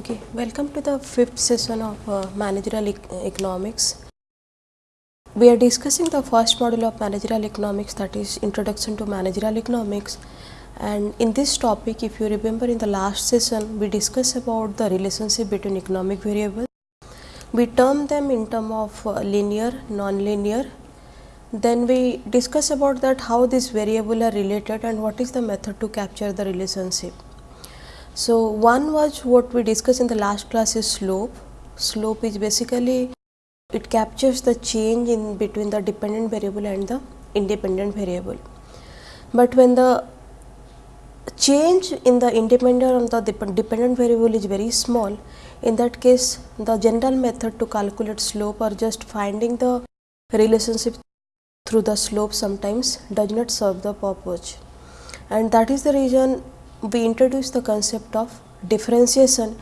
Okay, welcome to the fifth session of uh, managerial ec- economics. We are discussing the first module of managerial economics that is introduction to managerial economics and in this topic if you remember in the last session we discussed about the relationship between economic variables. We term them in term of uh, linear, non-linear. Then we discuss about that how these variable are related and what is the method to capture the relationship. So, one was what we discussed in the last class is slope. Slope is basically it captures the change in between the dependent variable and the independent variable. But when the change in the independent and the dependent variable is very small, in that case the general method to calculate slope or just finding the relationship through the slope sometimes does not serve the purpose. And that is the reason we introduce the concept of differentiation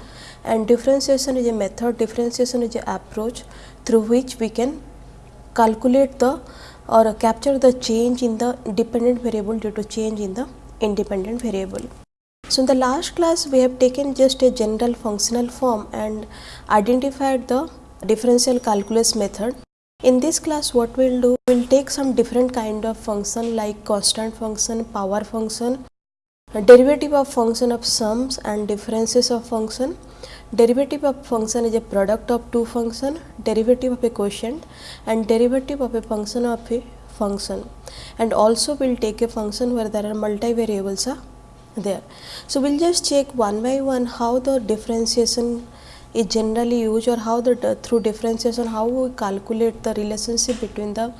and differentiation is a method, differentiation is a approach through which we can calculate the or capture the change in the dependent variable due to change in the independent variable. So, in the last class we have taken just a general functional form and identified the differential calculus method. In this class what we will do, we will take some different kind of function like constant function, power function, derivative of function of sums and differences of function. Derivative of function is a product of two function, derivative of a quotient and derivative of a function of a function and also we will take a function where there are multivariables are there. So, we will just check one by one how the differentiation is generally used or how the through differentiation how we calculate the relationship between the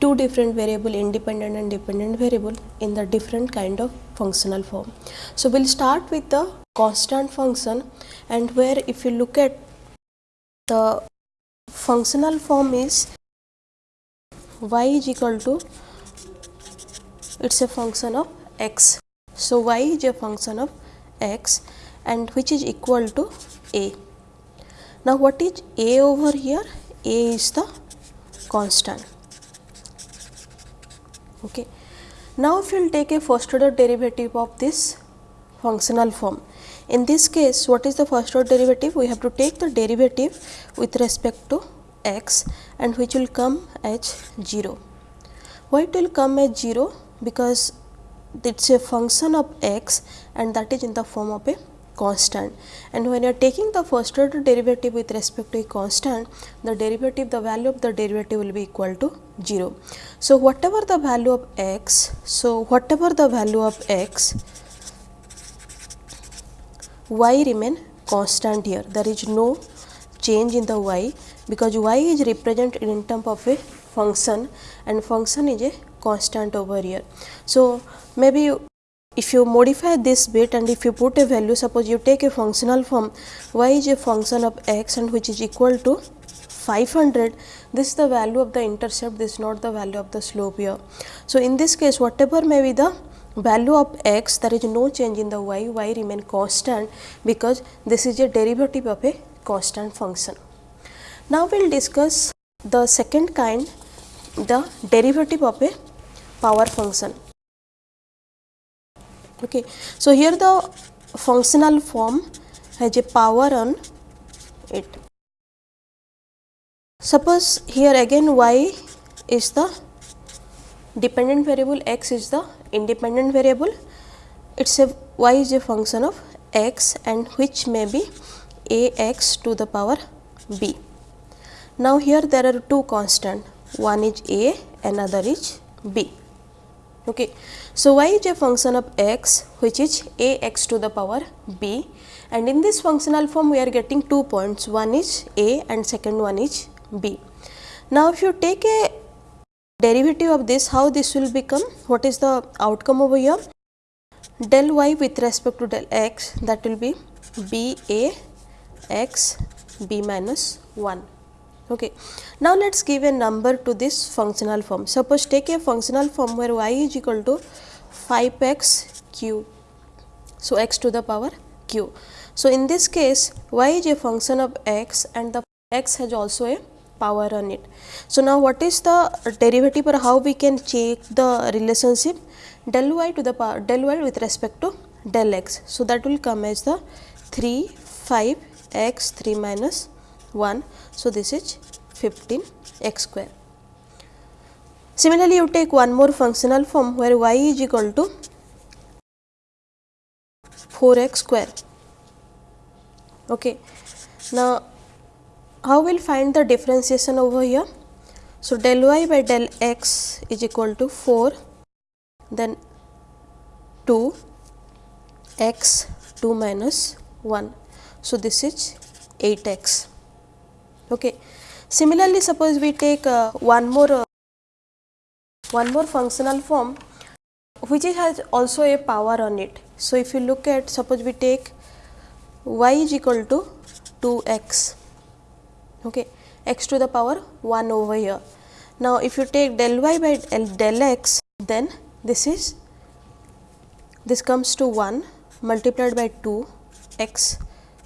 two different variable independent and dependent variable in the different kind of functional form. So, we will start with the constant function and where if you look at the functional form is y is equal to it is a function of x. So, y is a function of x and which is equal to a. Now, what is a over here? a is the constant. Okay. Now, if you will take a first order derivative of this functional form, in this case what is the first order derivative? We have to take the derivative with respect to x and which will come as 0. Why it will come as 0? Because it is a function of x and that is in the form of a constant and when you are taking the first order derivative with respect to a constant the derivative the value of the derivative will be equal to 0. So, whatever the value of x so whatever the value of x y remain constant here there is no change in the y because y is represented in term of a function and function is a constant over here. So, maybe if you modify this bit and if you put a value suppose you take a functional form y is a function of x and which is equal to 500 this is the value of the intercept this is not the value of the slope here. So, in this case whatever may be the value of x there is no change in the y, y remain constant because this is a derivative of a constant function. Now, we will discuss the second kind the derivative of a power function. Okay. So, here the functional form has a power on it. Suppose here again y is the dependent variable, x is the independent variable, it is a y is a function of x and which may be a x to the power b. Now, here there are two constant, one is a, another is b. Okay. So, y is a function of x which is a x to the power b and in this functional form we are getting two points, one is a and second one is b. Now, if you take a derivative of this, how this will become, what is the outcome over here? Del y with respect to del x that will be b a x b minus 1. Okay. Now, let us give a number to this functional form. Suppose take a functional form where y is equal to 5 x cube. So, x to the power q. So, in this case y is a function of x and the x has also a power on it. So, now what is the derivative or how we can check the relationship del y to the power del y with respect to del x. So, that will come as the 3 5 x 3 minus 1. So, this is 15 x square. Similarly, you take one more functional form where y is equal to 4 x square. Okay. Now, how we will find the differentiation over here? So, del y by del x is equal to 4 then 2 x 2 minus 1. So, this is 8 x. Okay. Similarly, suppose we take uh, one more uh, one more functional form which has also a power on it. So, if you look at suppose we take y is equal to 2 x okay, x to the power 1 over here. Now, if you take del y by del, del x then this is this comes to 1 multiplied by 2 x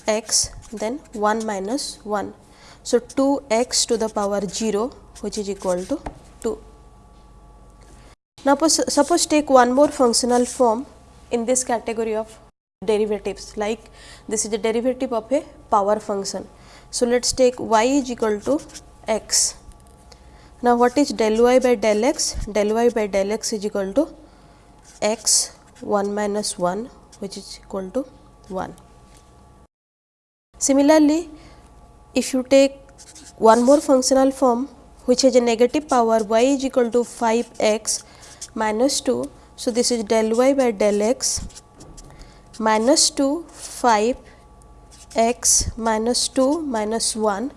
x then 1 minus 1. So, 2 x to the power 0 which is equal to 2. Now, suppose take one more functional form in this category of derivatives like this is the derivative of a power function. So, let us take y is equal to x. Now, what is del y by del x? Del y by del x is equal to x 1 minus 1 which is equal to 1. Similarly, if you take one more functional form which has a negative power y is equal to 5 x minus 2. So, this is del y by del x minus 2 5 x minus 2 minus 1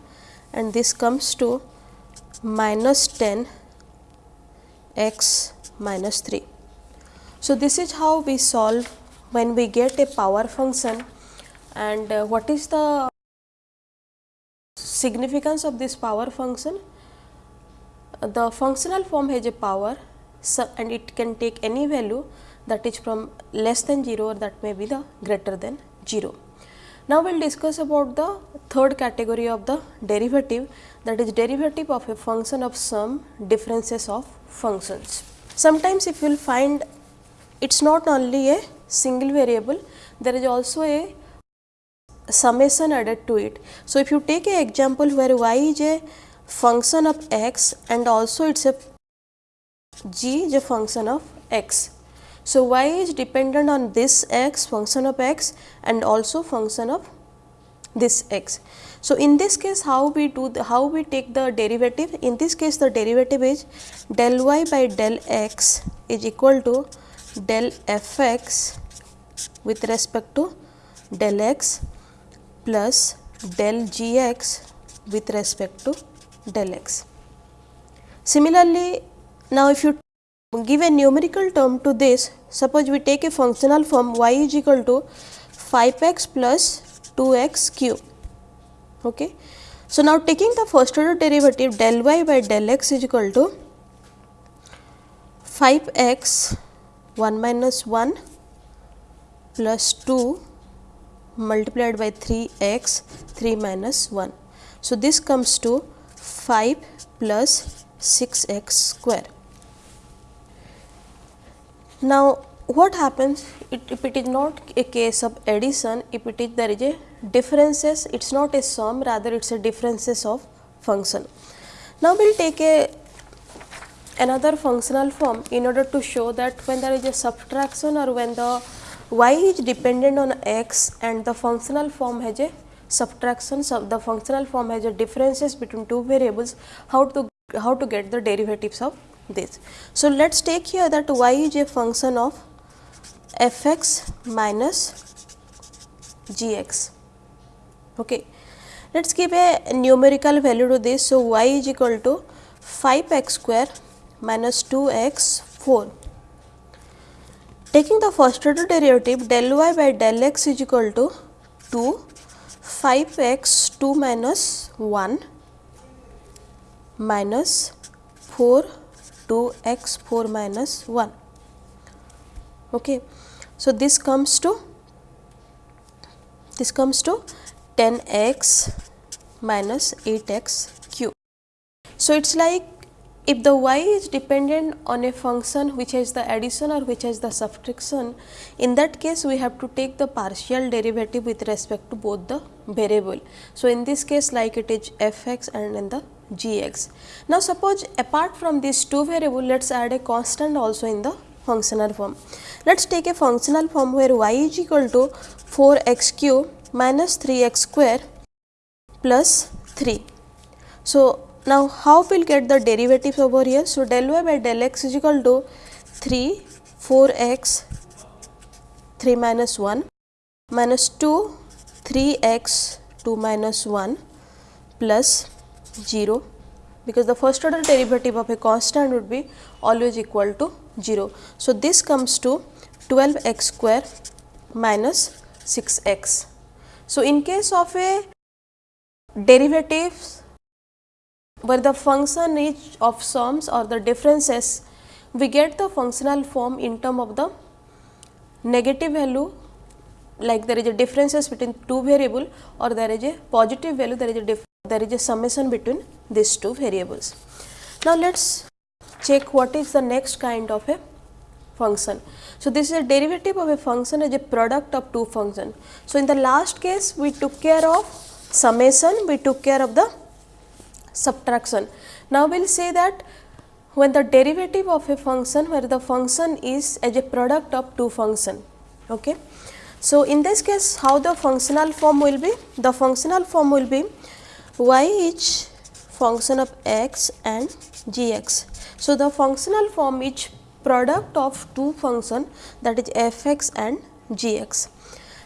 and this comes to minus 10 x minus 3. So, this is how we solve when we get a power function and uh, what is the significance of this power function? The functional form has a power and it can take any value that is from less than 0 or that may be the greater than 0. Now, we will discuss about the third category of the derivative that is derivative of a function of some differences of functions. Sometimes if you will find it is not only a single variable, there is also a summation added to it. So, if you take a example where y is a function of x and also it is a g is a function of x. So, y is dependent on this x function of x and also function of this x. So, in this case how we do the how we take the derivative in this case the derivative is del y by del x is equal to del f x with respect to del x plus del g x with respect to del x. Similarly, now if you give a numerical term to this, suppose we take a functional form y is equal to 5 x plus 2 x cube. Okay. So, now taking the first order derivative del y by del x is equal to 5 x 1 minus 1 plus 2 multiplied by 3 x 3 minus 1. So, this comes to 5 plus 6 x square. Now, what happens it, if it is not a case of addition, if it is there is a differences, it is not a sum rather it is a differences of function. Now, we will take a another functional form in order to show that when there is a subtraction or when the y is dependent on x and the functional form has a subtraction, so the functional form has a differences between two variables, how to how to get the derivatives of this. So, let us take here that y is a function of f x minus g x. Okay. Let us give a numerical value to this. So, y is equal to 5 x square minus 2 x 4. Taking the first order derivative del y by del x is equal to 2 5 x 2 minus 1 minus 4 2 x 4 minus 1. Okay. So, this comes to this comes to 10 x minus 8 x cube. So, it is like if the y is dependent on a function which has the addition or which has the subtraction, in that case we have to take the partial derivative with respect to both the variable. So, in this case like it is f x and in the g x. Now, suppose apart from these two variable let us add a constant also in the functional form. Let us take a functional form where y is equal to 4 x cube minus 3 x square plus 3. So, now, how we will get the derivatives over here? So, del y by del x is equal to 3 4 x 3 minus 1 minus 2 3 x 2 minus 1 plus 0 because the first order derivative of a constant would be always equal to 0. So, this comes to 12 x square minus 6 x. So, in case of a derivatives where the function is of sums or the differences, we get the functional form in term of the negative value like there is a differences between two variable or there is a positive value there is a there is a summation between these two variables. Now, let us check what is the next kind of a function. So, this is a derivative of a function as a product of two functions. So, in the last case we took care of summation, we took care of the subtraction. Now, we will say that when the derivative of a function where the function is as a product of two function. Okay. So, in this case how the functional form will be? The functional form will be y function of x and g x. So, the functional form is product of two function that is f x and g x.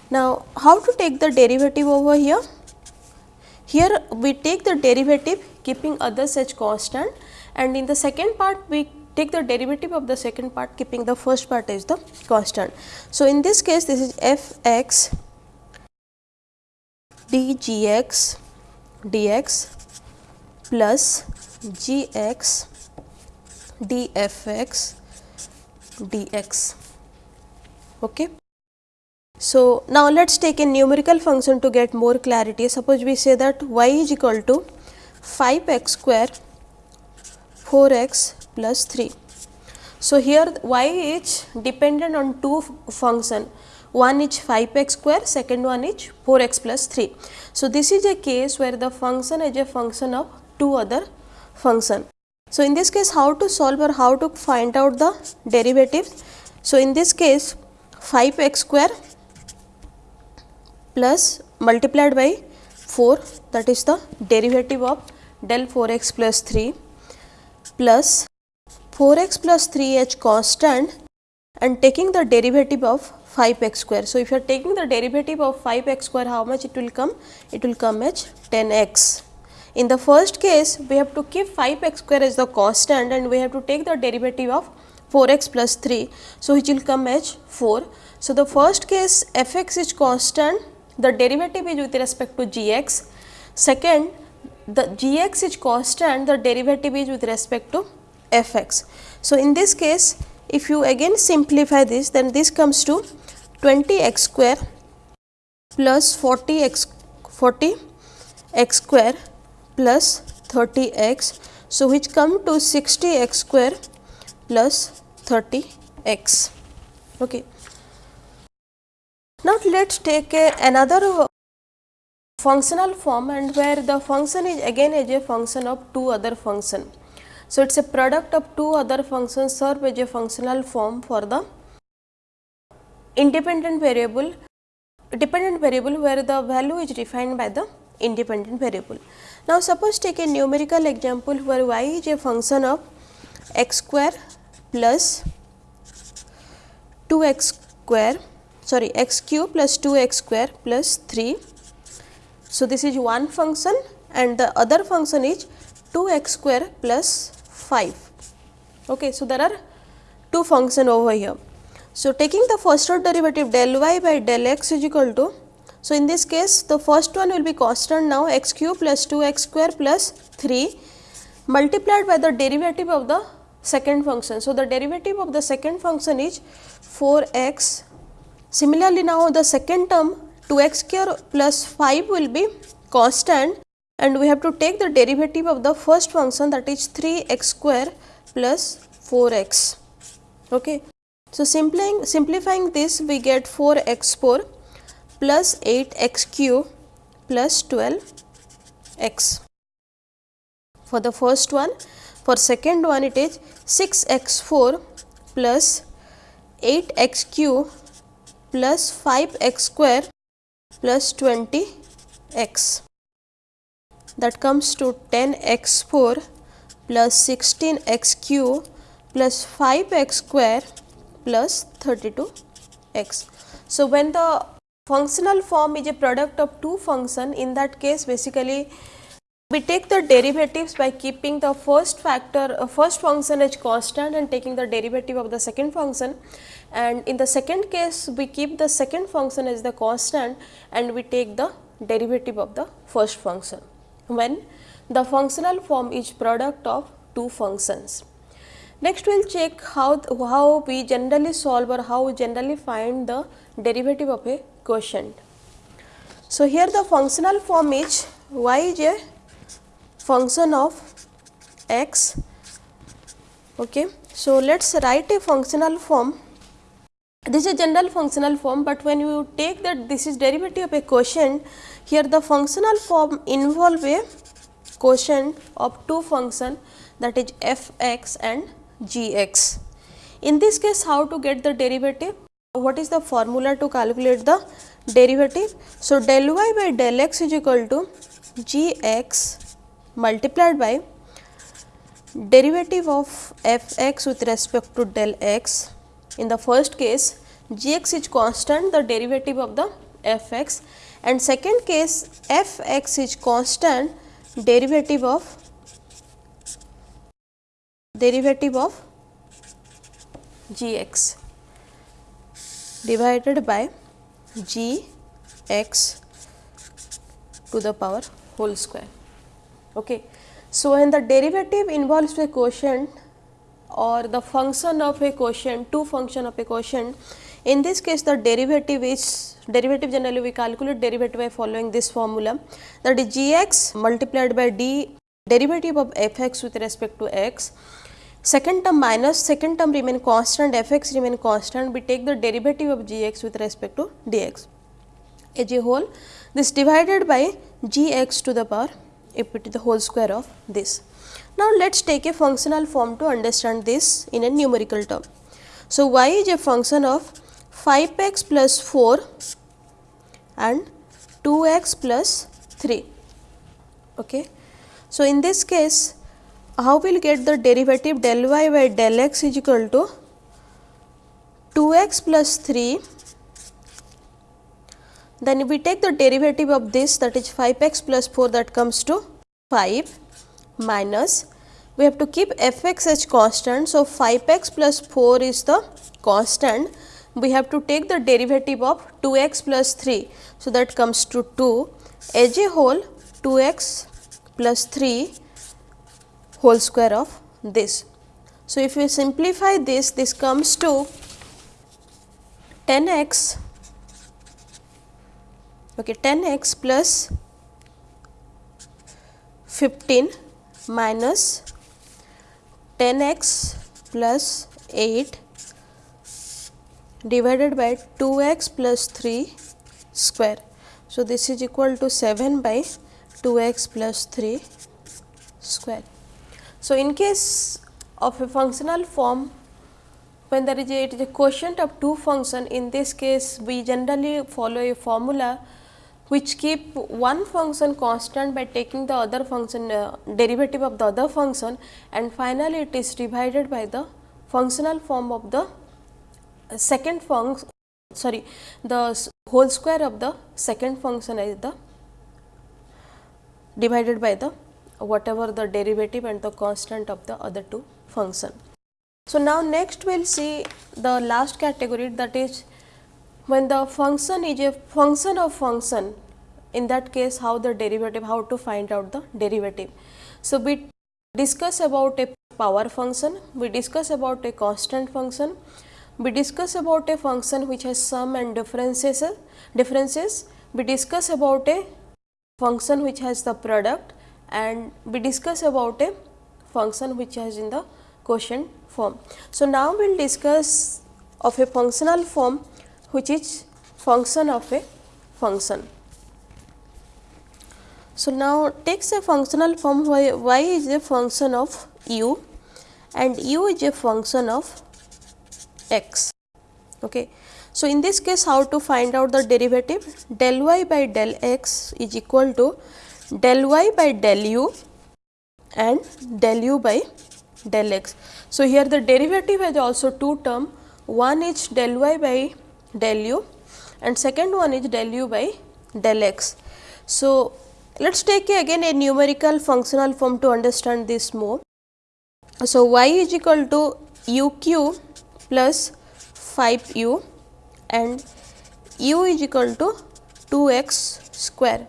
Now, how to take the derivative over here? Here we take the derivative keeping others as constant and in the second part we take the derivative of the second part keeping the first part as the constant. So, in this case this is f x d g x dx plus g x d f x dx. Okay. So, now let us take a numerical function to get more clarity. Suppose we say that y is equal to 5 x square 4 x plus 3. So, here y is dependent on two function one is 5 x square second one is 4 x plus 3. So, this is a case where the function is a function of two other function. So, in this case how to solve or how to find out the derivatives. So, in this case 5 x square plus multiplied by 4 that is the derivative of del 4 x plus 3 plus 4 x plus 3 h constant and taking the derivative of 5 x square. So, if you are taking the derivative of 5 x square how much it will come? It will come as 10 x. In the first case we have to keep 5 x square as the constant and we have to take the derivative of 4 x plus 3. So, which will come as 4. So, the first case f x is constant the derivative is with respect to g x. Second the g x is constant the derivative is with respect to f x. So, in this case if you again simplify this then this comes to 20 x square plus 40 x 40 x square plus 30 x. So, which come to 60 x square plus 30 x. Okay. Now, let us take a, another functional form and where the function is again as a function of two other function. So, it is a product of two other functions serve as a functional form for the independent variable dependent variable where the value is defined by the independent variable. Now, suppose take a numerical example where y is a function of x square plus 2 x square sorry x cube plus 2 x square plus 3 so, this is one function and the other function is 2 x square plus 5. Okay. So, there are two function over here. So, taking the first order derivative del y by del x is equal to, so in this case the first one will be constant now x cube plus 2 x square plus 3 multiplied by the derivative of the second function. So, the derivative of the second function is 4 x. Similarly, now the second term 2 x square plus 5 will be constant and we have to take the derivative of the first function that is 3 x square plus 4 x. Okay. So, simplifying, simplifying this we get 4 x 4 plus 8 x cube plus 12 x. For the first one, for second one it is 6 x 4 plus 8 x cube plus 5 x square plus 20 x that comes to 10 x 4 plus 16 x cube plus 5 x square plus 32 x. So, when the functional form is a product of two function in that case basically we take the derivatives by keeping the first factor uh, first function as constant and taking the derivative of the second function and in the second case we keep the second function as the constant and we take the derivative of the first function when the functional form is product of two functions. Next we will check how, how we generally solve or how we generally find the derivative of a quotient. So, here the functional form is y is a function of x. Okay. So, let us write a functional form this is a general functional form, but when you take that this is derivative of a quotient here the functional form involve a quotient of two function that is f x and g x. In this case how to get the derivative? What is the formula to calculate the derivative? So, del y by del x is equal to g x multiplied by derivative of f x with respect to del x in the first case g x is constant the derivative of the f x and second case f x is constant derivative of derivative of g x divided by g x to the power whole square. Okay. So, when the derivative involves a quotient or the function of a quotient, two function of a quotient. In this case the derivative is derivative generally we calculate derivative by following this formula that is g x multiplied by d derivative of f x with respect to x. Second term minus second term remain constant f x remain constant we take the derivative of g x with respect to d x. As a whole this divided by g x to the power if it is the whole square of this. Now, let us take a functional form to understand this in a numerical term. So, y is a function of 5 x plus 4 and 2 x plus 3. Okay. So, in this case how we will get the derivative del y by del x is equal to 2 x plus 3 then if we take the derivative of this that is 5 x plus 4 that comes to 5 minus we have to keep f x as constant. So, 5 x plus 4 is the constant we have to take the derivative of 2 x plus 3. So, that comes to 2 as a whole 2 x plus 3 whole square of this. So, if we simplify this this comes to 10 x okay 10 x plus 15 minus 10 x plus 8 divided by 2 x plus 3 square. So, this is equal to 7 by 2 x plus 3 square. So, in case of a functional form when there is a, it is a quotient of two function in this case we generally follow a formula which keep one function constant by taking the other function uh, derivative of the other function and finally, it is divided by the functional form of the second function sorry the whole square of the second function is the divided by the whatever the derivative and the constant of the other two function. So, now next we will see the last category that is when the function is a function of function in that case how the derivative how to find out the derivative. So, we discuss about a power function, we discuss about a constant function, we discuss about a function which has sum and differences differences, we discuss about a function which has the product and we discuss about a function which has in the quotient form. So, now we will discuss of a functional form which is function of a function. So, now takes a functional form y, y is a function of u and u is a function of x. Okay. So, in this case how to find out the derivative del y by del x is equal to del y by del u and del u by del x. So, here the derivative has also two term one is del y by del u and second one is del u by del x. So, let us take again a numerical functional form to understand this more. So, y is equal to u cube plus 5 u and u is equal to 2 x square.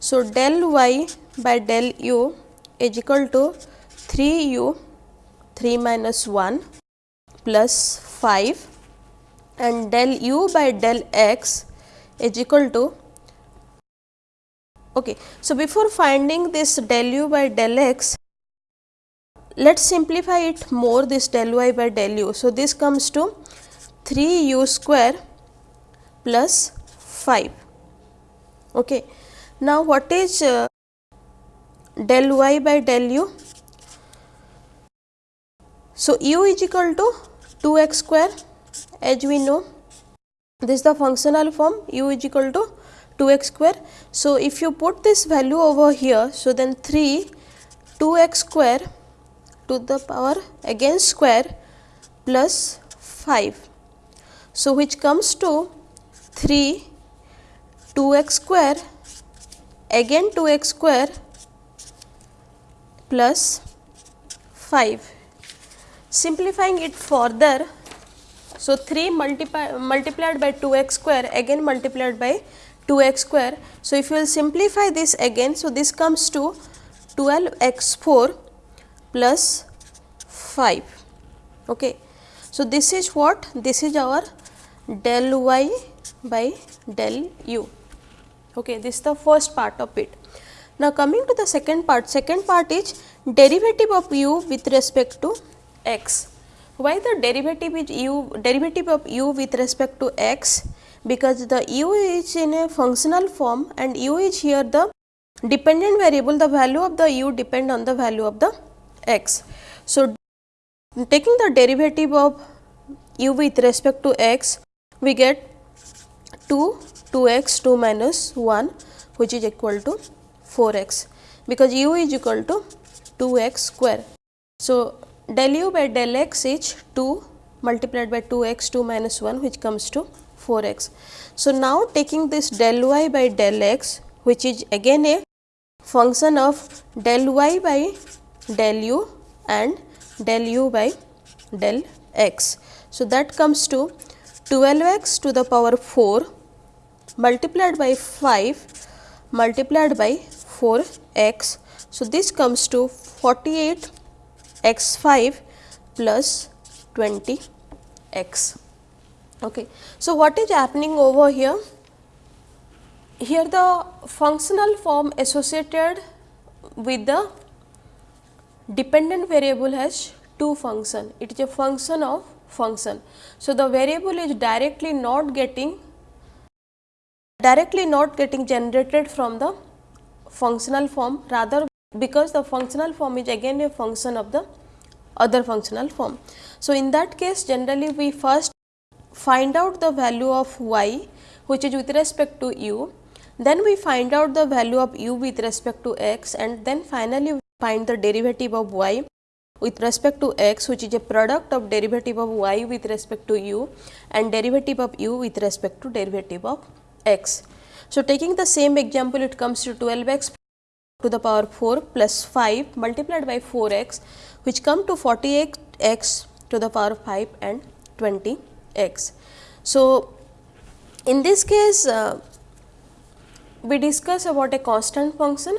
So, del y by del u is equal to 3 u 3 minus 1 plus 5 and del u by del x is equal to okay. So, before finding this del u by del x let us simplify it more this del y by del u. So, this comes to 3 u square plus 5. Okay. Now, what is uh, del y by del u? So, u is equal to 2 x square as we know this is the functional form u is equal to 2 x square. So, if you put this value over here, so then 3 2 x square to the power again square plus 5. So, which comes to 3 2 x square again 2 x square plus 5. Simplifying it further, so 3 multiply, multiplied by 2 x square again multiplied by 2 x square. So, if you will simplify this again, so this comes to 12 x 4 plus 5. Okay. So, this is what? This is our del y by del u. Okay. This is the first part of it. Now, coming to the second part, second part is derivative of u with respect to x. Why the derivative is u derivative of u with respect to x? Because the u is in a functional form and u is here the dependent variable the value of the u depend on the value of the x. So, taking the derivative of u with respect to x we get 2 2 x 2 minus 1 which is equal to 4 x because u is equal to 2 x square. So, del u by del x is 2 multiplied by 2 x 2 minus 1 which comes to 4 x. So, now taking this del y by del x which is again a function of del y by del u and del u by del x. So, that comes to 12 x to the power 4 multiplied by 5 multiplied by 4 x. So, this comes to 48 x 5 plus 20 x. Okay. So, what is happening over here? Here the functional form associated with the dependent variable has two function, it is a function of function. So, the variable is directly not getting directly not getting generated from the functional form rather because the functional form is again a function of the other functional form. So, in that case generally we first find out the value of y which is with respect to u then we find out the value of u with respect to x and then finally, find the derivative of y with respect to x which is a product of derivative of y with respect to u and derivative of u with respect to derivative of x. So, taking the same example it comes to 12 x to the power 4 plus 5 multiplied by 4 x which come to 48 x to the power 5 and 20 x. So, in this case uh, we discuss about a constant function,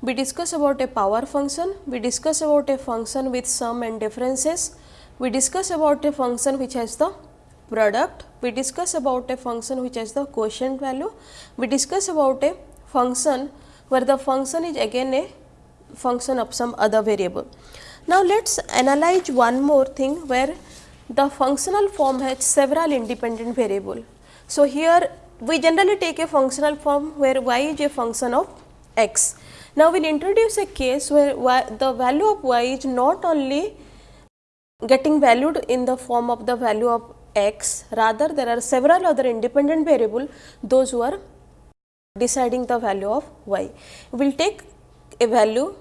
we discuss about a power function, we discuss about a function with sum and differences, we discuss about a function which has the product, we discuss about a function which has the quotient value, we discuss about a function where the function is again a function of some other variable. Now, let us analyze one more thing where the functional form has several independent variable. So, here we generally take a functional form where y is a function of x. Now, we will introduce a case where y, the value of y is not only getting valued in the form of the value of x, rather there are several other independent variable those who are deciding the value of y. We will take a value,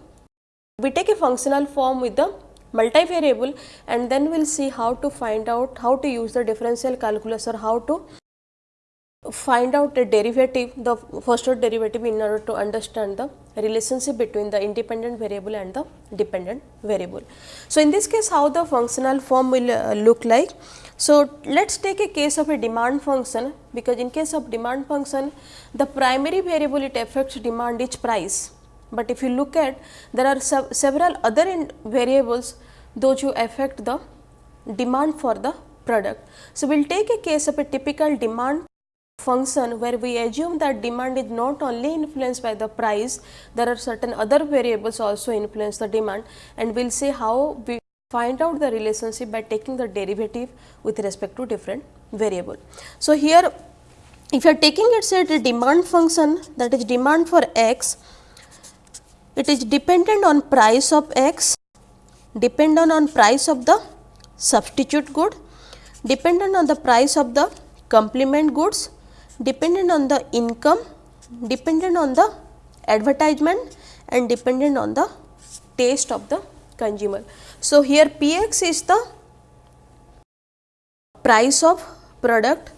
we take a functional form with the multivariable and then we will see how to find out how to use the differential calculus or how to find out the derivative the first order derivative in order to understand the relationship between the independent variable and the dependent variable. So, in this case how the functional form will uh, look like. So, let us take a case of a demand function because in case of demand function the primary variable it affects demand is price, but if you look at there are several other variables those who affect the demand for the product. So, we will take a case of a typical demand function where we assume that demand is not only influenced by the price, there are certain other variables also influence the demand and we will see how we find out the relationship by taking the derivative with respect to different variable. So, here if you are taking it say the demand function that is demand for x, it is dependent on price of x, dependent on price of the substitute good, dependent on the price of the complement goods dependent on the income, dependent on the advertisement and dependent on the taste of the consumer. So, here P x is the price of product,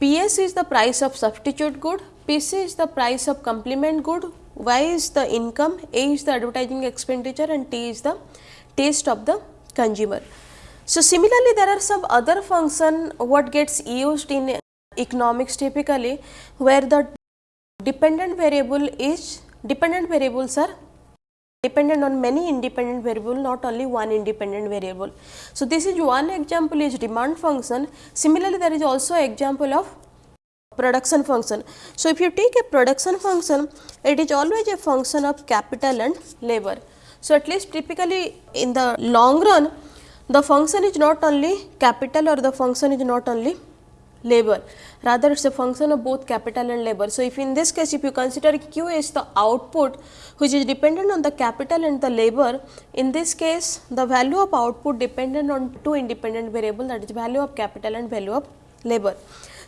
P s is the price of substitute good, P c is the price of complement good, Y is the income, A is the advertising expenditure. And T is the taste of the consumer. So, similarly, there are some other function what gets used in economics typically where the dependent variable is dependent variables are dependent on many independent variable not only one independent variable. So, this is one example is demand function similarly there is also example of production function. So, if you take a production function it is always a function of capital and labor. So, at least typically in the long run the function is not only capital or the function is not only labor rather it is a function of both capital and labor. So, if in this case if you consider Q is the output which is dependent on the capital and the labor in this case the value of output dependent on two independent variable that is value of capital and value of labor.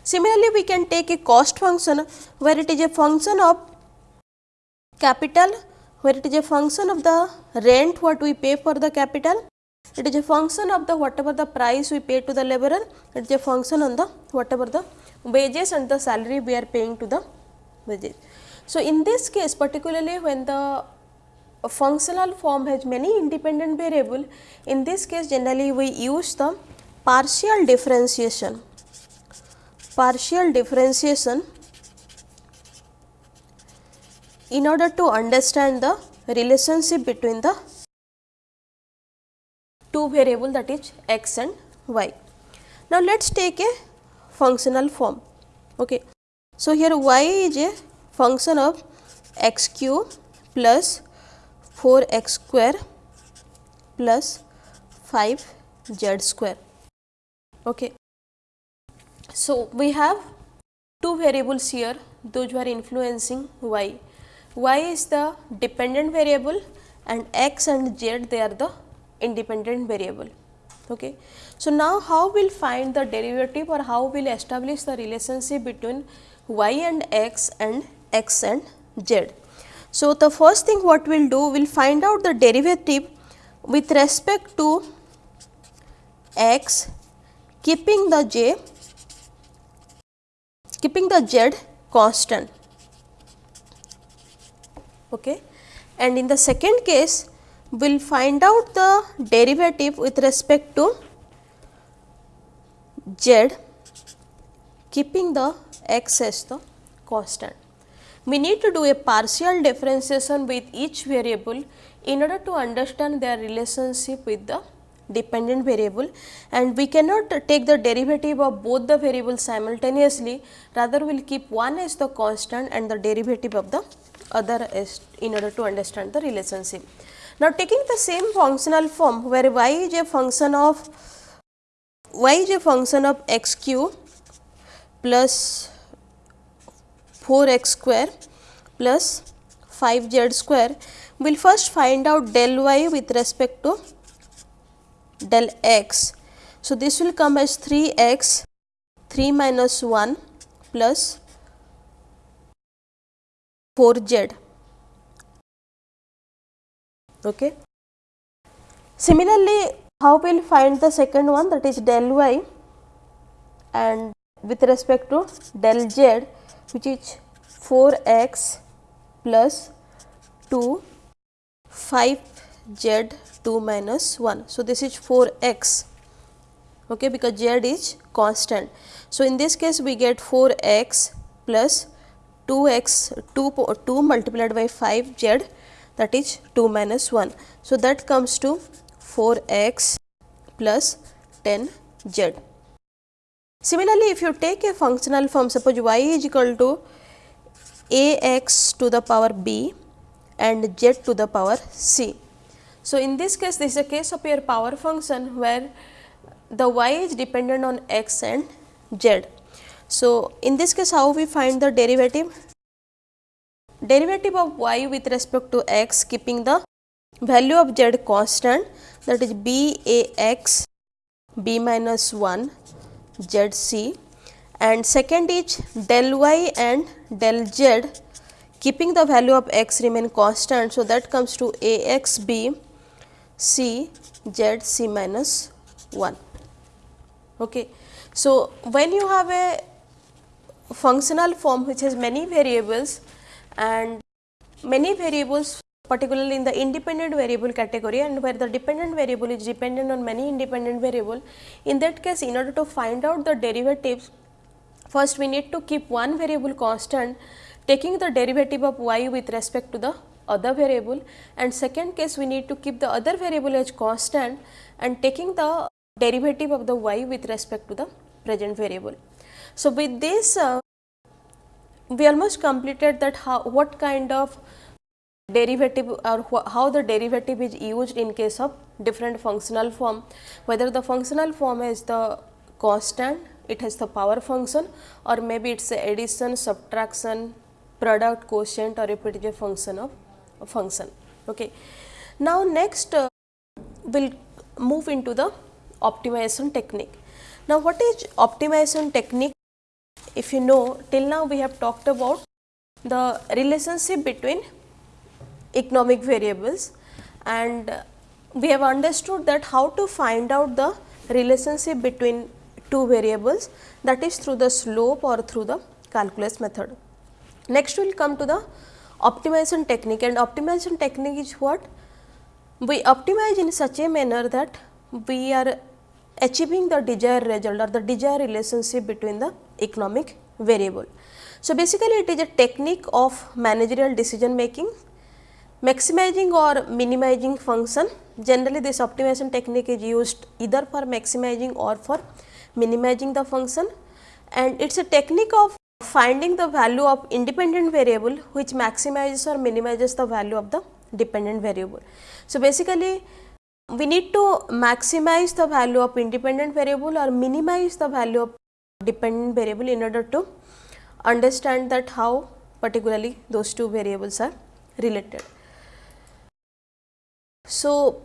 Similarly, we can take a cost function where it is a function of capital where it is a function of the rent what we pay for the capital it is a function of the whatever the price we pay to the laborer, it is a function on the whatever the wages and the salary we are paying to the wages. So, in this case particularly when the functional form has many independent variable, in this case generally we use the partial differentiation, partial differentiation in order to understand the relationship between the variable that is x and y. Now, let us take a functional form. Okay. So, here y is a function of x cube plus 4 x square plus 5 z square. Okay. So, we have two variables here those are influencing y. y is the dependent variable and x and z they are the independent variable. Okay. So, now how we will find the derivative or how we will establish the relationship between y and x and x and z. So, the first thing what we will do we will find out the derivative with respect to x keeping the j keeping the z constant. Okay. And in the second case we will find out the derivative with respect to z keeping the x as the constant. We need to do a partial differentiation with each variable in order to understand their relationship with the dependent variable and we cannot take the derivative of both the variables simultaneously rather we will keep one as the constant and the derivative of the other as in order to understand the relationship. Now, taking the same functional form where y is a function of y is a function of x cube plus 4 x square plus 5 z square, we will first find out del y with respect to del x. So, this will come as 3 x 3 minus 1 plus 4 z. Okay. Similarly, how we will find the second one that is del y and with respect to del z which is 4 x plus 2 5 z 2 minus 1. So, this is 4 x okay, because z is constant. So, in this case we get 4 x plus 2 x 2, 2 multiplied by 5 z that is 2 minus 1. So, that comes to 4 x plus 10 z. Similarly, if you take a functional form suppose y is equal to a x to the power b and z to the power c. So, in this case this is a case of your power function where the y is dependent on x and z. So, in this case how we find the derivative? Derivative of y with respect to x keeping the value of z constant that is b a x b minus 1 z c and second is del y and del z keeping the value of x remain constant. So, that comes to a x b C Z C minus 1. Okay. So, when you have a functional form which has many variables and many variables particularly in the independent variable category and where the dependent variable is dependent on many independent variable. In that case in order to find out the derivatives first we need to keep one variable constant taking the derivative of y with respect to the other variable and second case we need to keep the other variable as constant and taking the derivative of the y with respect to the present variable. So, with this uh, we almost completed that how what kind of derivative or how the derivative is used in case of different functional form whether the functional form is the constant it has the power function or maybe it is addition subtraction product quotient or if it is a function of a function. Okay. Now, next uh, we will move into the optimization technique. Now, what is optimization technique? If you know till now we have talked about the relationship between economic variables and we have understood that how to find out the relationship between two variables that is through the slope or through the calculus method. Next we will come to the optimization technique and optimization technique is what? We optimize in such a manner that we are achieving the desired result or the desired relationship between the economic variable. So, basically it is a technique of managerial decision making, maximizing or minimizing function. Generally this optimization technique is used either for maximizing or for minimizing the function and it is a technique of finding the value of independent variable which maximizes or minimizes the value of the dependent variable. So, basically we need to maximize the value of independent variable or minimize the value of dependent variable in order to understand that how particularly those two variables are related. So,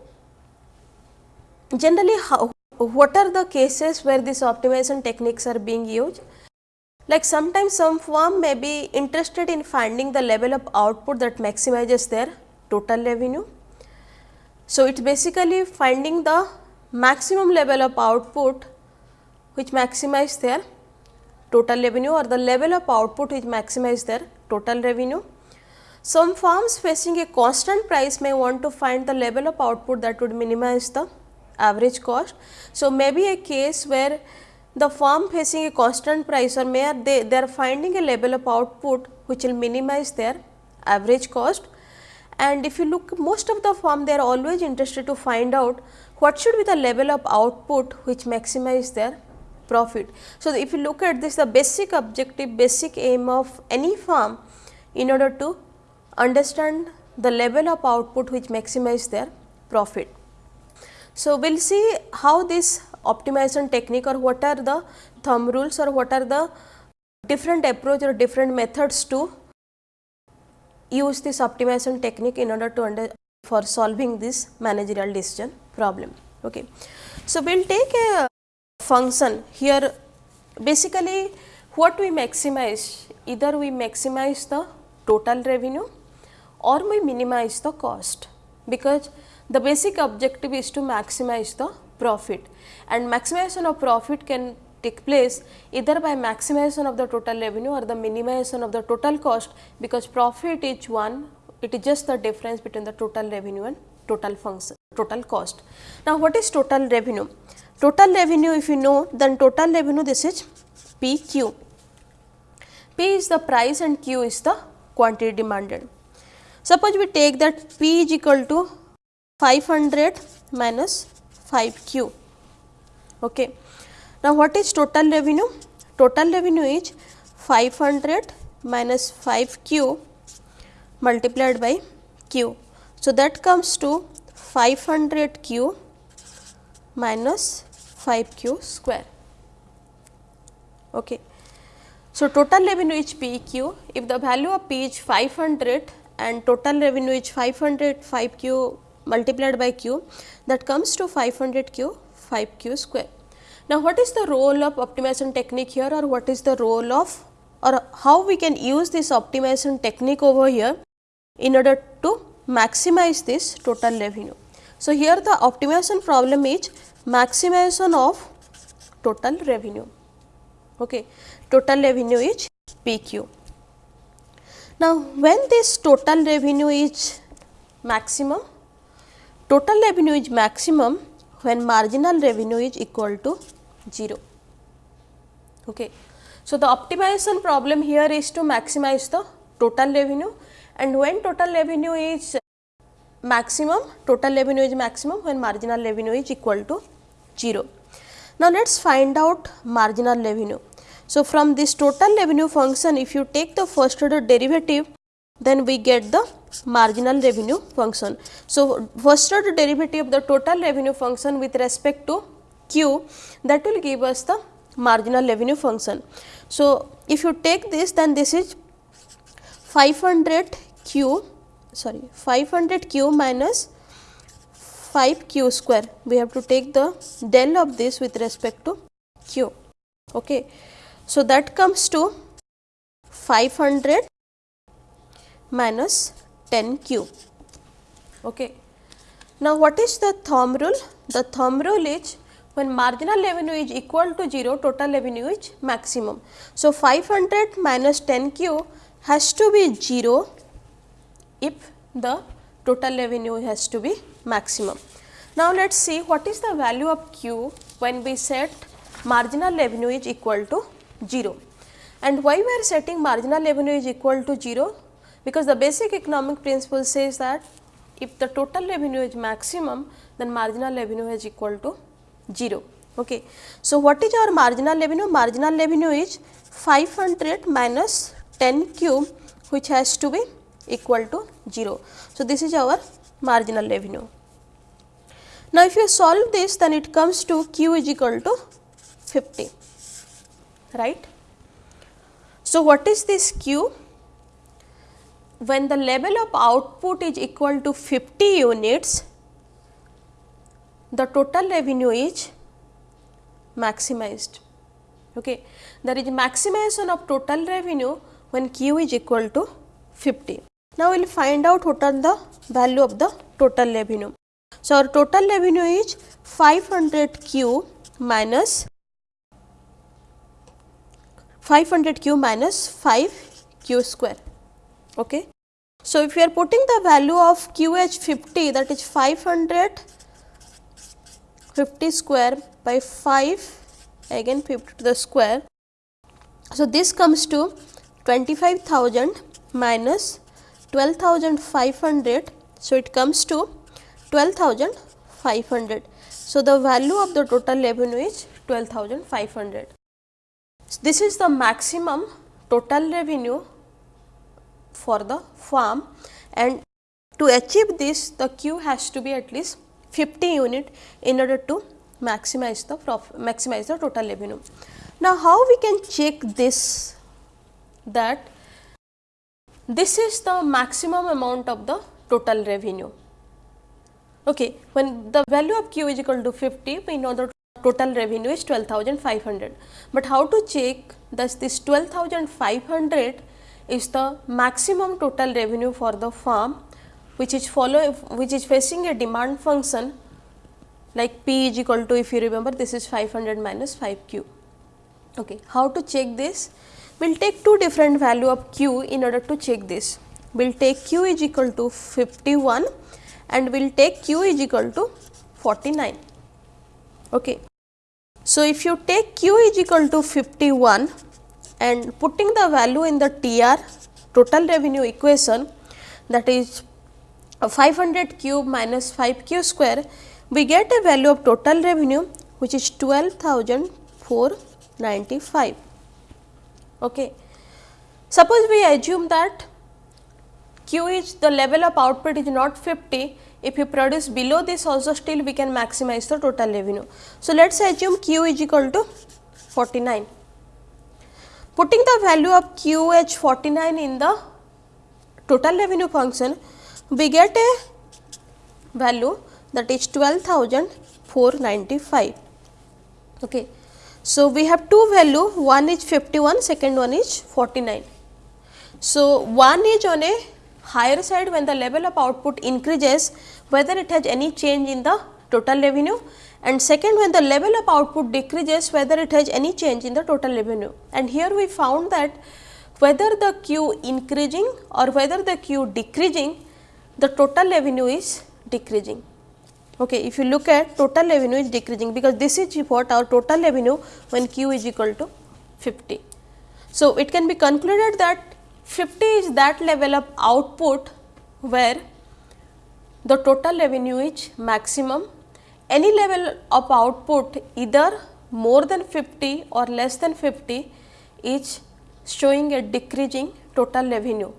generally how what are the cases where these optimization techniques are being used? Like sometimes some firm may be interested in finding the level of output that maximizes their total revenue. So, it is basically finding the maximum level of output which maximize their total revenue or the level of output which maximize their total revenue. Some firms facing a constant price may want to find the level of output that would minimize the average cost. So, maybe a case where the firm facing a constant price or may they, they are finding a level of output which will minimize their average cost. And if you look most of the firm they are always interested to find out what should be the level of output which maximize their profit. So, if you look at this the basic objective basic aim of any firm in order to understand the level of output which maximize their profit. So, we will see how this optimization technique or what are the thumb rules or what are the different approach or different methods to use this optimization technique in order to under for solving this managerial decision problem. Okay. So, we will take a function here basically what we maximize either we maximize the total revenue or we minimize the cost because the basic objective is to maximize the profit and maximization of profit can take place either by maximization of the total revenue or the minimization of the total cost because profit is one it is just the difference between the total revenue and total function total cost. Now, what is total revenue? Total revenue if you know then total revenue this is P q. P is the price and Q is the quantity demanded. Suppose we take that P is equal to 500 minus 5 Q. Okay. Now, what is total revenue? Total revenue is 500 minus 5 Q multiplied by Q. So, that comes to 500 Q minus 5 Q square. Okay. So, total revenue is P Q. If the value of P is 500 and total revenue is 500 5 Q multiplied by q that comes to 500 q 5 q square. Now, what is the role of optimization technique here or what is the role of or how we can use this optimization technique over here in order to maximize this total revenue. So, here the optimization problem is maximization of total revenue. Okay. Total revenue is PQ. Now, when this total revenue is maximum Total revenue is maximum when marginal revenue is equal to 0. Okay. So, the optimization problem here is to maximize the total revenue and when total revenue is maximum, total revenue is maximum when marginal revenue is equal to 0. Now, let us find out marginal revenue. So, from this total revenue function if you take the first order derivative then we get the marginal revenue function. So, first order derivative of the total revenue function with respect to q that will give us the marginal revenue function. So, if you take this then this is 500 q sorry 500 q minus 5 q square we have to take the del of this with respect to q. Okay. So, that comes to 500 minus 10 q. Okay. Now, what is the thumb rule? The thumb rule is when marginal revenue is equal to 0, total revenue is maximum. So, 500 minus 10 q has to be 0 if the total revenue has to be maximum. Now, let us see what is the value of q when we set marginal revenue is equal to 0 and why we are setting marginal revenue is equal to 0 because the basic economic principle says that if the total revenue is maximum then marginal revenue is equal to 0. Okay. So, what is our marginal revenue? Marginal revenue is 500 minus 10 cube which has to be equal to 0. So, this is our marginal revenue. Now, if you solve this then it comes to q is equal to 50 right. So, what is this q? when the level of output is equal to 50 units, the total revenue is maximized. Okay. There is maximization of total revenue when Q is equal to 50. Now, we will find out what are the value of the total revenue. So, our total revenue is 500 Q minus 500 Q minus 5 Q square. Okay. So, if we are putting the value of QH 50 that is 500 50 square by 5 again 50 to the square. So, this comes to 25,000 minus 12,500. So, it comes to 12,500 So, the value of the total revenue is 12,500. So, this is the maximum total revenue for the farm and to achieve this the Q has to be at least 50 unit in order to maximize the maximize the total revenue. Now, how we can check this that this is the maximum amount of the total revenue. Okay, when the value of Q is equal to 50, we know the total revenue is 12,500. But how to check that this 12,500 is the maximum total revenue for the farm which is follow which is facing a demand function like P is equal to if you remember this is 500 minus 5 Q. Okay. How to check this? We will take two different value of Q in order to check this. We will take Q is equal to 51 and we will take Q is equal to 49. Okay. So, if you take Q is equal to 51 and putting the value in the TR total revenue equation that is 500 cube minus 5 q square we get a value of total revenue which is 12,495. Okay. Suppose we assume that Q is the level of output is not 50, if you produce below this also still we can maximize the total revenue. So, let us assume Q is equal to 49. Putting the value of QH 49 in the total revenue function, we get a value that is 12,495. Okay. So, we have two value one is 51 second one is 49. So, one is on a higher side when the level of output increases whether it has any change in the total revenue and second when the level of output decreases whether it has any change in the total revenue. And here we found that whether the Q increasing or whether the Q decreasing the total revenue is decreasing. Okay, if you look at total revenue is decreasing because this is what our total revenue when Q is equal to 50. So, it can be concluded that 50 is that level of output where the total revenue is maximum. Any level of output either more than 50 or less than 50 is showing a decreasing total revenue.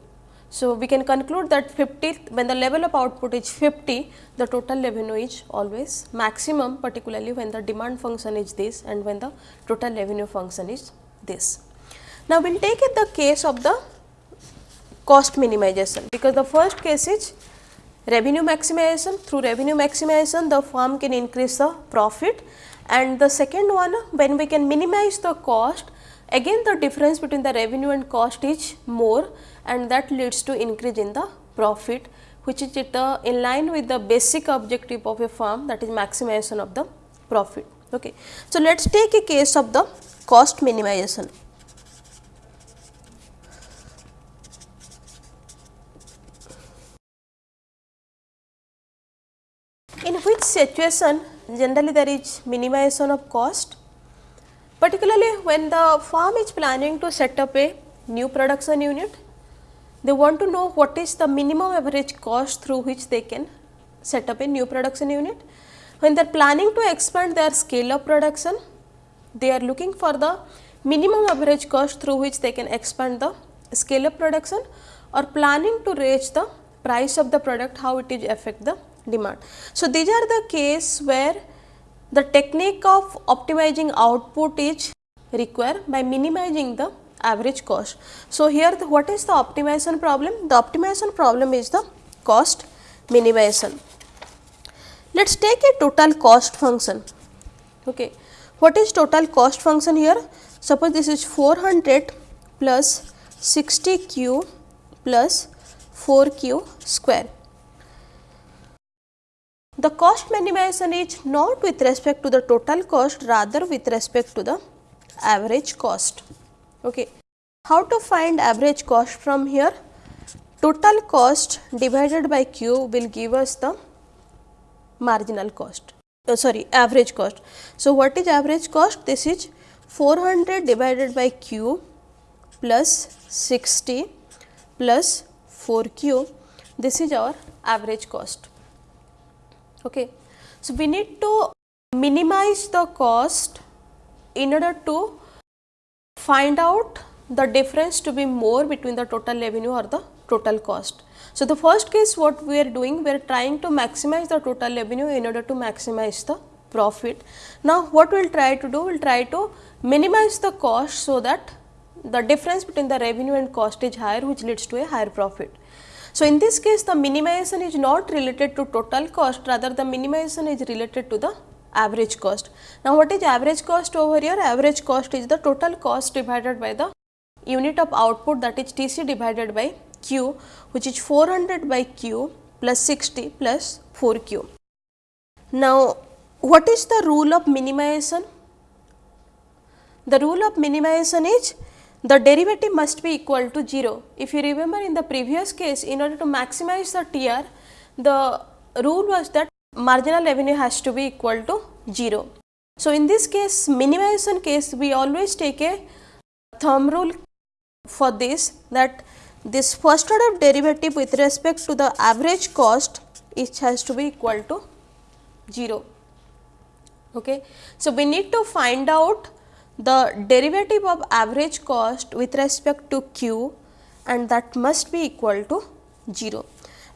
So, we can conclude that 50 when the level of output is 50 the total revenue is always maximum particularly when the demand function is this and when the total revenue function is this. Now, we will take it the case of the cost minimization because the first case is revenue maximization. Through revenue maximization the firm can increase the profit. And the second one when we can minimize the cost again the difference between the revenue and cost is more and that leads to increase in the profit which is it, uh, in line with the basic objective of a firm that is maximization of the profit. Okay. So, let us take a case of the cost minimization. In which situation generally there is minimization of cost particularly when the firm is planning to set up a new production unit they want to know what is the minimum average cost through which they can set up a new production unit. When they are planning to expand their scale of production, they are looking for the minimum average cost through which they can expand the scale of production or planning to raise the price of the product, how it is affect the demand. So, these are the case where the technique of optimizing output is required by minimizing the average cost. So, here the, what is the optimization problem? The optimization problem is the cost minimization. Let us take a total cost function. Okay. What is total cost function here? Suppose this is 400 plus 60 q plus 4 q square. The cost minimization is not with respect to the total cost rather with respect to the average cost. Okay. How to find average cost from here? Total cost divided by Q will give us the marginal cost, uh, sorry average cost. So, what is average cost? This is 400 divided by Q plus 60 plus 4 Q. This is our average cost. Okay. So, we need to minimize the cost in order to find out the difference to be more between the total revenue or the total cost. So, the first case what we are doing we are trying to maximize the total revenue in order to maximize the profit. Now, what we will try to do we will try to minimize the cost so that the difference between the revenue and cost is higher which leads to a higher profit. So, in this case the minimization is not related to total cost rather the minimization is related to the average cost. Now, what is average cost over here? Average cost is the total cost divided by the unit of output that is T c divided by Q which is 400 by Q plus 60 plus 4 Q. Now, what is the rule of minimization? The rule of minimization is the derivative must be equal to 0. If you remember in the previous case in order to maximize the TR, the rule was that marginal revenue has to be equal to 0. So, in this case minimization case we always take a thumb rule for this that this first order derivative with respect to the average cost it has to be equal to 0. Okay. So, we need to find out the derivative of average cost with respect to q and that must be equal to 0.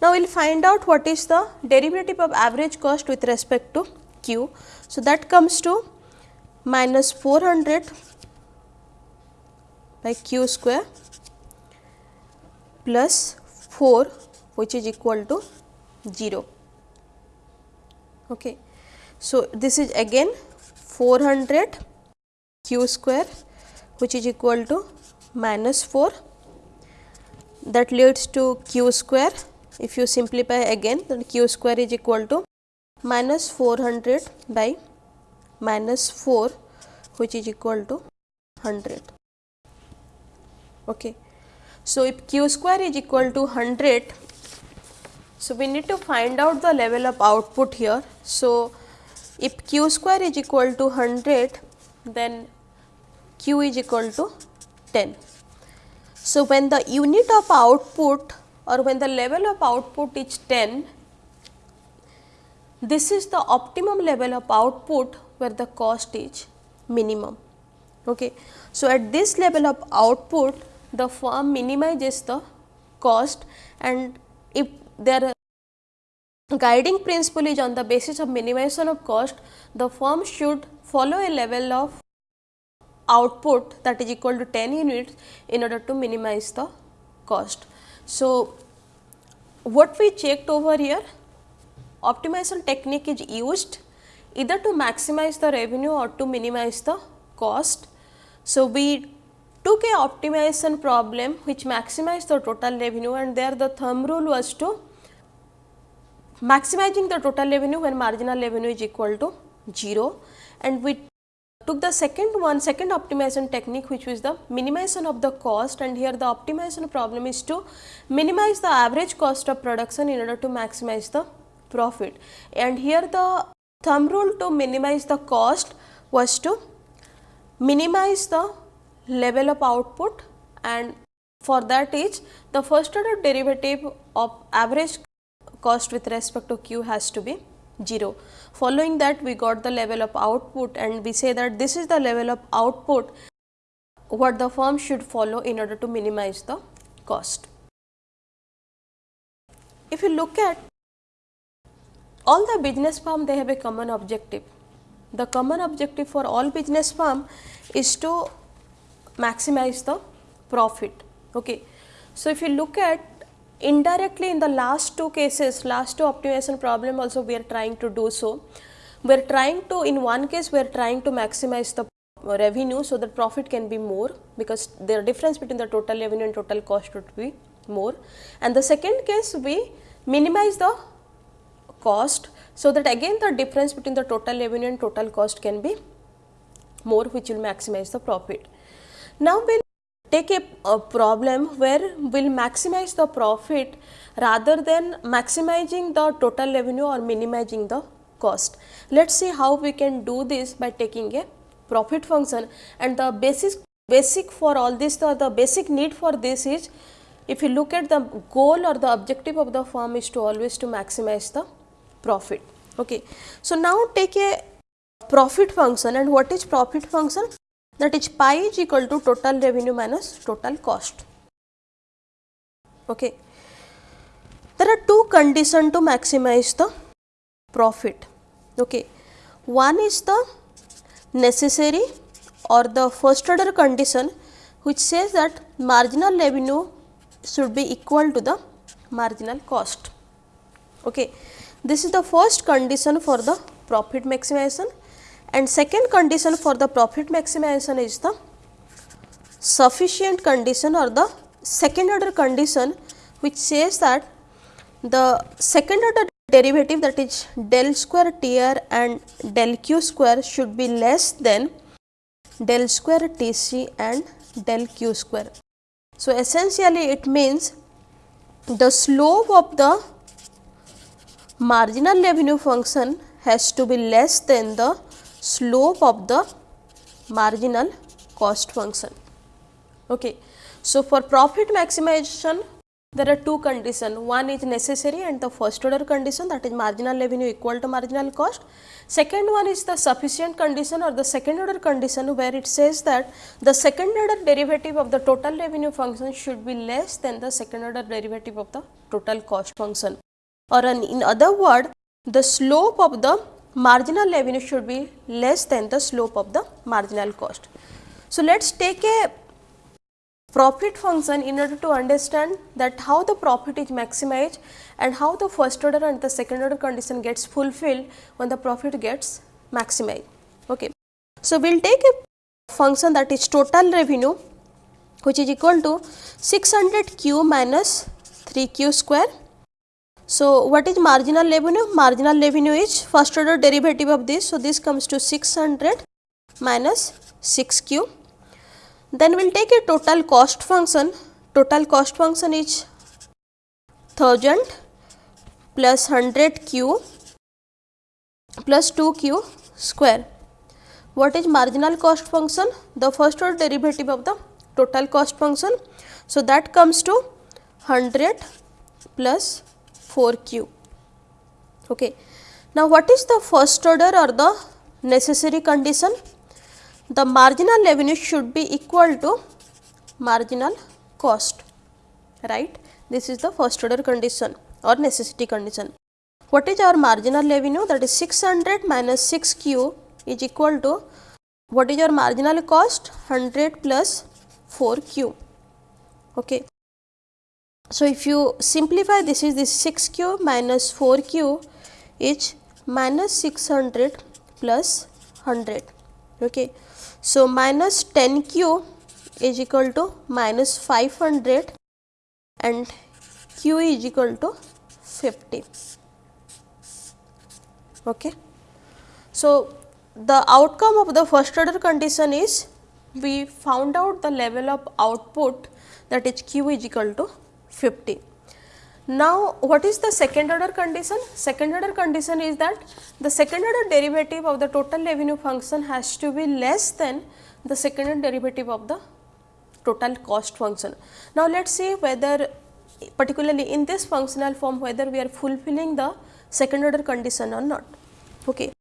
Now, we will find out what is the derivative of average cost with respect to q. So, that comes to minus 400 by q square plus 4 which is equal to 0. Okay. So, this is again 400 q square which is equal to minus 4 that leads to q square if you simplify again then q square is equal to minus 400 by minus 4 which is equal to 100. Okay. So, if q square is equal to 100, so we need to find out the level of output here. So, if q square is equal to 100, then q is equal to 10. So, when the unit of output or when the level of output is 10, this is the optimum level of output where the cost is minimum. Okay. So, at this level of output the firm minimizes the cost and if their guiding principle is on the basis of minimization of cost, the firm should follow a level of output that is equal to 10 units in order to minimize the cost. So, what we checked over here optimization technique is used either to maximize the revenue or to minimize the cost. So, we took a optimization problem which maximized the total revenue and there the thumb rule was to maximizing the total revenue when marginal revenue is equal to 0 and we took the second one second optimization technique which was the minimization of the cost. And here the optimization problem is to minimize the average cost of production in order to maximize the profit. And here the thumb rule to minimize the cost was to minimize the level of output. And for that is the first order derivative of average cost with respect to q has to be 0. Following that we got the level of output and we say that this is the level of output what the firm should follow in order to minimize the cost. If you look at all the business firm they have a common objective. The common objective for all business firm is to maximize the profit. Okay. So, if you look at indirectly in the last two cases, last two optimization problem also we are trying to do so. We are trying to in one case we are trying to maximize the revenue so that profit can be more because the difference between the total revenue and total cost would be more. And the second case we minimize the cost so that again the difference between the total revenue and total cost can be more which will maximize the profit. Now, we take a, a, problem where we will maximize the profit rather than maximizing the total revenue or minimizing the cost. Let us see how we can do this by taking a profit function and the basis basic for all this the, the basic need for this is if you look at the goal or the objective of the firm is to always to maximize the profit. Okay. So, now take a profit function and what is profit function that is pi is equal to total revenue minus total cost. Okay. There are two conditions to maximize the profit. Okay. One is the necessary or the first order condition which says that marginal revenue should be equal to the marginal cost. Okay. This is the first condition for the profit maximization and second condition for the profit maximization is the sufficient condition or the second order condition which says that the second order derivative that is del square T r and del q square should be less than del square T c and del q square. So, essentially it means the slope of the marginal revenue function has to be less than the slope of the marginal cost function. Okay. So, for profit maximization there are two conditions, one is necessary and the first order condition that is marginal revenue equal to marginal cost. Second one is the sufficient condition or the second order condition where it says that the second order derivative of the total revenue function should be less than the second order derivative of the total cost function or in other word the slope of the marginal revenue should be less than the slope of the marginal cost. So, let us take a profit function in order to understand that how the profit is maximized and how the first order and the second order condition gets fulfilled when the profit gets maximized. Okay. So, we will take a function that is total revenue which is equal to 600 q minus 3 q square so, what is marginal revenue? Marginal revenue is first order derivative of this. So, this comes to 600 minus 6q. Then we will take a total cost function. Total cost function is 1000 plus 100q plus 2q square. What is marginal cost function? The first order derivative of the total cost function. So, that comes to 100 plus 4 q. Okay. Now, what is the first order or the necessary condition? The marginal revenue should be equal to marginal cost, right. This is the first order condition or necessity condition. What is our marginal revenue? That is 600 minus 6 q is equal to what is your marginal cost? 100 plus 4 q. Okay. So, if you simplify this is this 6 q minus 4 q is minus 600 plus 100. Okay. So, minus 10 q is equal to minus 500 and q is equal to 50. Okay. So, the outcome of the first order condition is we found out the level of output that is q is equal to 50. Now, what is the second order condition? Second order condition is that the second order derivative of the total revenue function has to be less than the second order derivative of the total cost function. Now, let us see whether particularly in this functional form whether we are fulfilling the second order condition or not. Okay.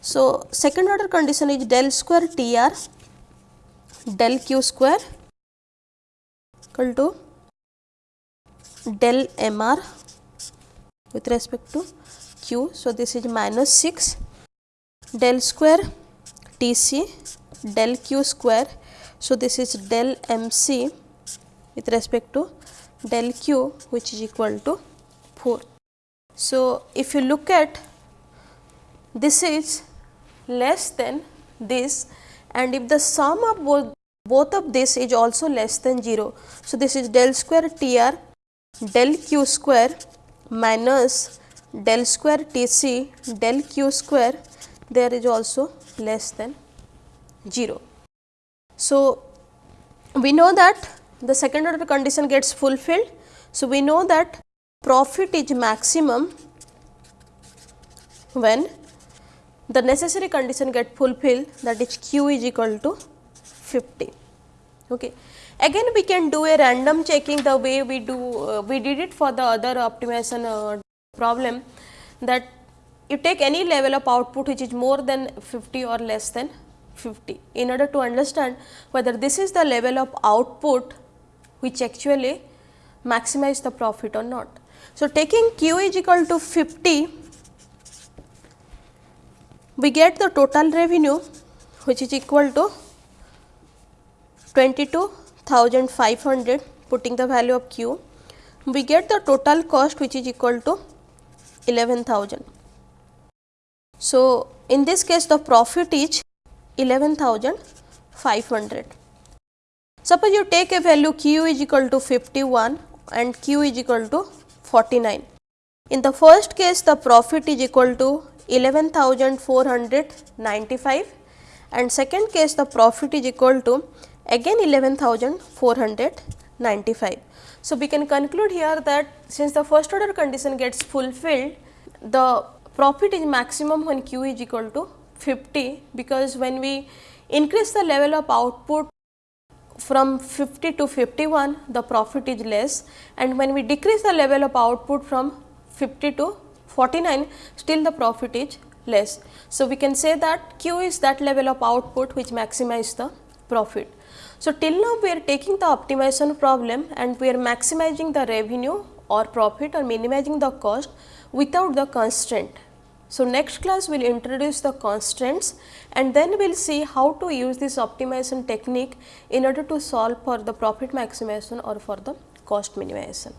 So, second order condition is del square T r del q square equal to del m r with respect to q. So, this is minus 6 del square T c del q square. So, this is del m c with respect to del q which is equal to 4. So, if you look at this is less than this and if the sum of both both of this is also less than 0. So, this is del square T r del q square minus del square T c del q square there is also less than 0. So, we know that the second order condition gets fulfilled. So, we know that profit is maximum when the necessary condition get fulfilled that is q is equal to 50. Okay. Again we can do a random checking the way we do uh, we did it for the other optimization uh, problem that you take any level of output which is more than 50 or less than 50 in order to understand whether this is the level of output which actually maximize the profit or not. So, taking q is equal to 50 we get the total revenue which is equal to 22,500 putting the value of q. We get the total cost which is equal to 11,000. So, in this case the profit is 11,500. Suppose you take a value q is equal to 51 and q is equal to 49. In the first case the profit is equal to 11,495 and second case the profit is equal to again 11,495. So, we can conclude here that since the first order condition gets fulfilled, the profit is maximum when q is equal to 50 because when we increase the level of output from 50 to 51 the profit is less and when we decrease the level of output from 50 to 49 still the profit is less. So, we can say that q is that level of output which maximize the profit. So, till now we are taking the optimization problem and we are maximizing the revenue or profit or minimizing the cost without the constraint. So, next class we will introduce the constraints and then we will see how to use this optimization technique in order to solve for the profit maximization or for the cost minimization.